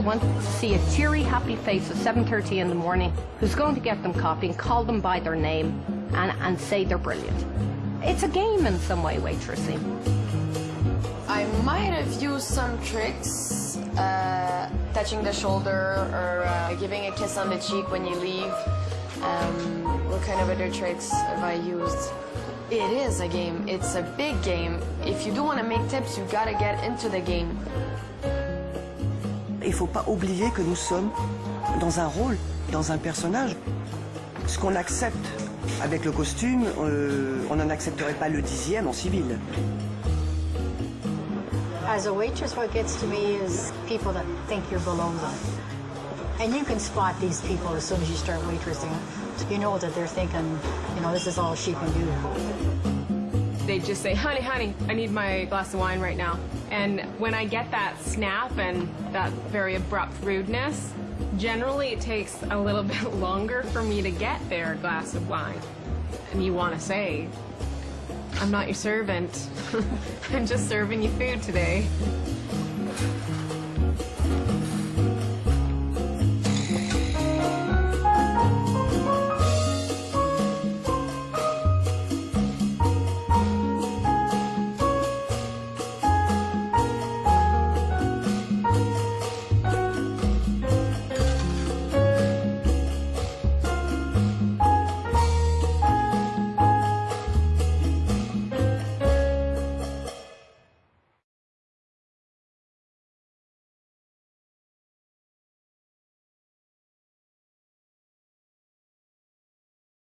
want to see a cheery, happy face at 7.30 in the morning who's going to get them coffee and call them by their name and, and say they're brilliant. It's a game in some way, waitressing. I might have used some tricks, uh, touching the shoulder or uh, giving a kiss on the cheek when you leave. Um, what kind of other tricks have I used? It is a game. It's a big game. If you do want to make tips, you've gotta get into the game. Il faut pas oublier que nous sommes dans un rôle, dans un personnage. Ce qu'on accepte avec le costume, euh, on n'en accepterait pas le dixième en civil. As a waitress, what gets to me is people that think you're below them. And you can spot these people as soon as you start waitressing. You know that they're thinking, you know, this is all she can do. They just say, honey, honey, I need my glass of wine right now. And when I get that snap and that very abrupt rudeness, generally it takes a little bit longer for me to get their glass of wine. And you want to say, I'm not your servant. I'm just serving you food today.